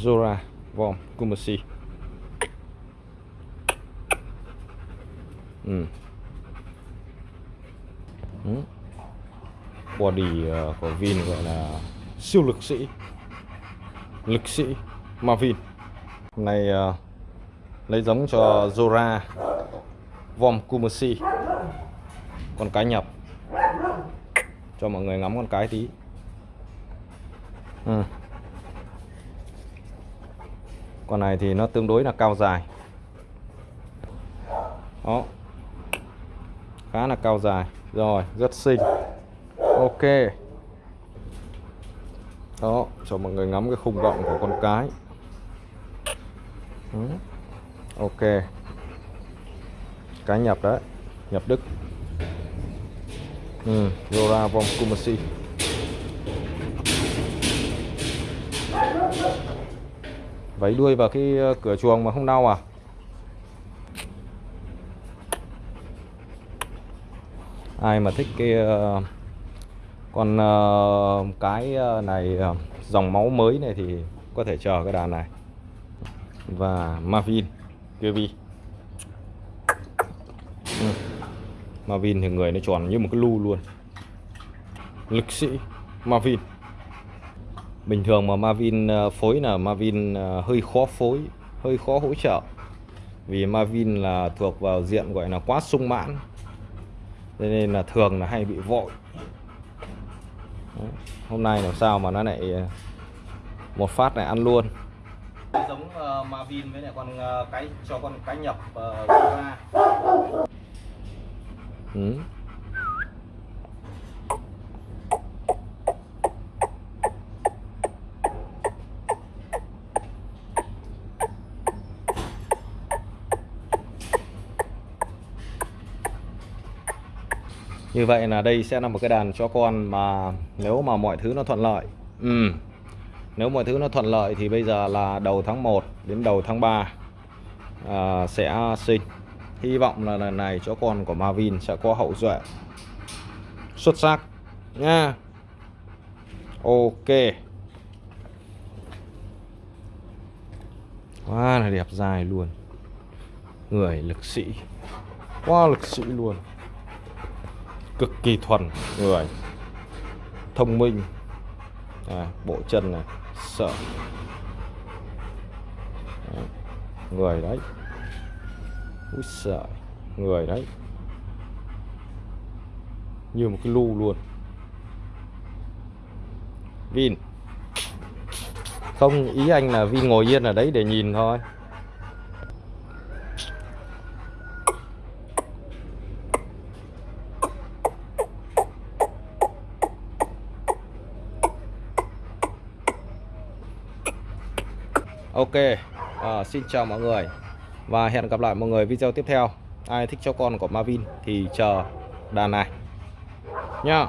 Zora Vom Kumasi ừ. Ừ. Body ờ, của Vin gọi là siêu lực sĩ Lực sĩ Marvin Hôm nay uh, lấy giống cho Zora Vom Kumasi Con cái nhập Cho mọi người ngắm con cái tí ừ. Con này thì nó tương đối là cao dài. Đó. Khá là cao dài. Rồi, rất xinh. Ok. Đó, cho mọi người ngắm cái khung rộng của con cái. Đó. Ok. Cái nhập đấy. Nhập Đức. Ừ. Zora Vom Kumasi đuôi vào cái ờ, cửa chuồng mà không đau à? Ai mà thích cái ờ, con ờ, cái này dòng máu mới này thì có thể chờ cái đàn này. Và Marvin Kirby ừ. Marvin thì người nó tròn như một cái lu luôn. Lực sĩ Marvin bình thường mà Marvin ờ, phối là Marvin ờ, hơi khó phối hơi khó hỗ trợ vì Marvin là thuộc vào diện gọi là quá sung mãn cho nên là thường là hay bị vội Đấy. hôm nay làm sao mà nó lại ờ, một phát này ăn luôn giống uh, Marvin với lại con uh, cái cho con cái nhập uh, ra ừ. Như vậy là đây sẽ là một cái đàn cho con mà nếu mà mọi thứ nó thuận lợi ừ. Nếu mọi thứ nó thuận lợi thì bây giờ là đầu tháng 1 đến đầu tháng 3 à, sẽ sinh. Hy vọng là lần này cho con của Marvin sẽ có hậu duệ xuất sắc nha. Ok. Quá là đẹp dài luôn. Người lực sĩ. Quá lực sĩ luôn cực kỳ thuần người. Thông minh. À, bộ chân này sợ. À, người đấy. Úi sợ người đấy. Như một cái lu luôn. Vin. Không ý anh là Vin ngồi yên ở đấy để nhìn thôi. Ok à, Xin chào mọi người. Và hẹn gặp lại mọi người video tiếp theo. Ai thích cho con của Marvin thì chờ đàn này. Nha.